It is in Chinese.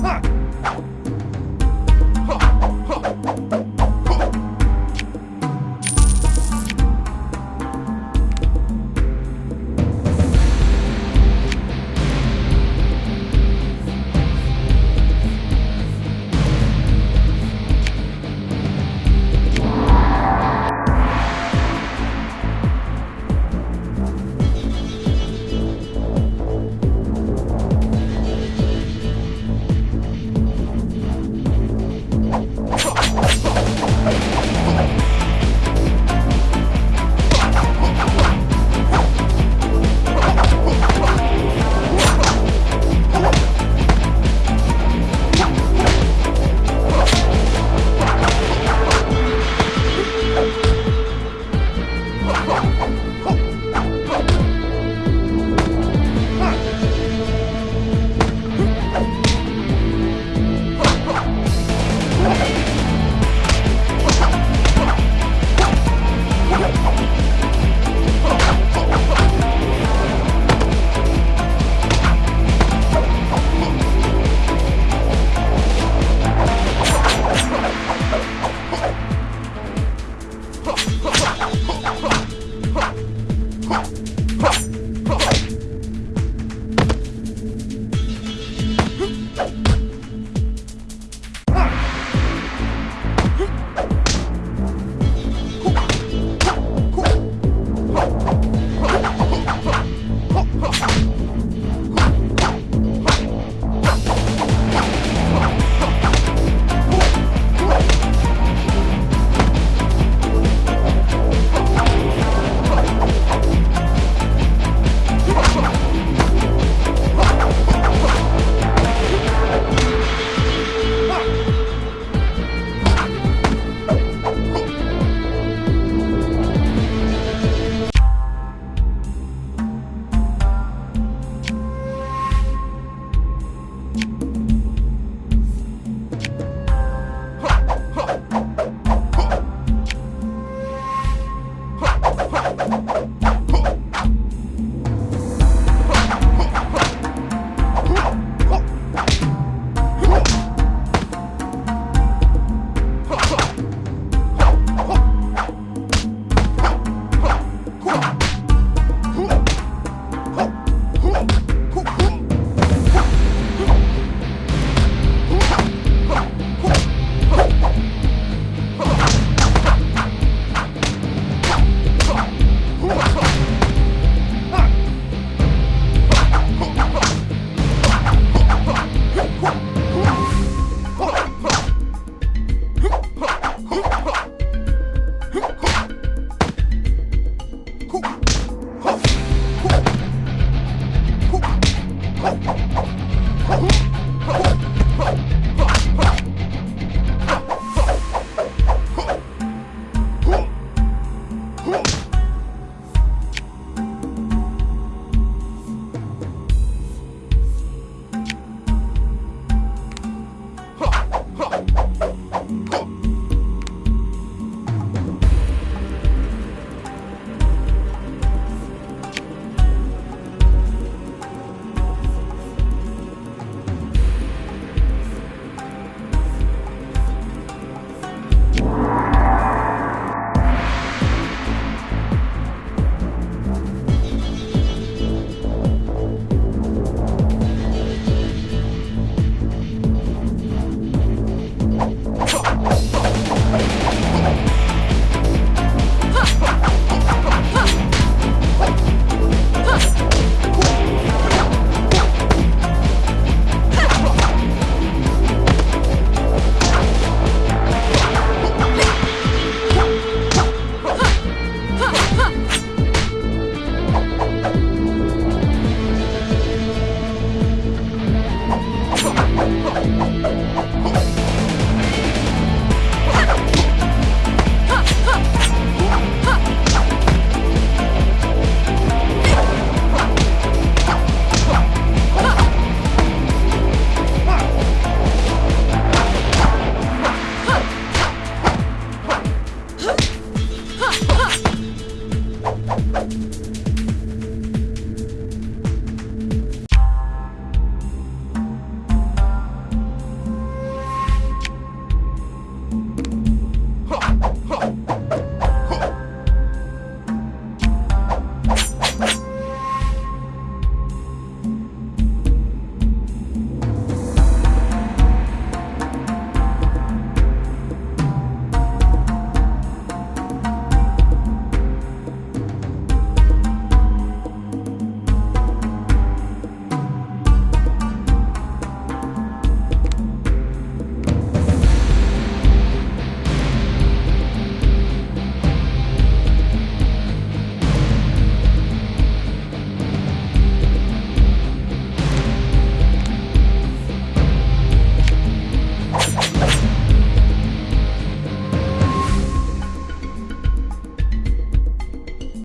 快 Huh?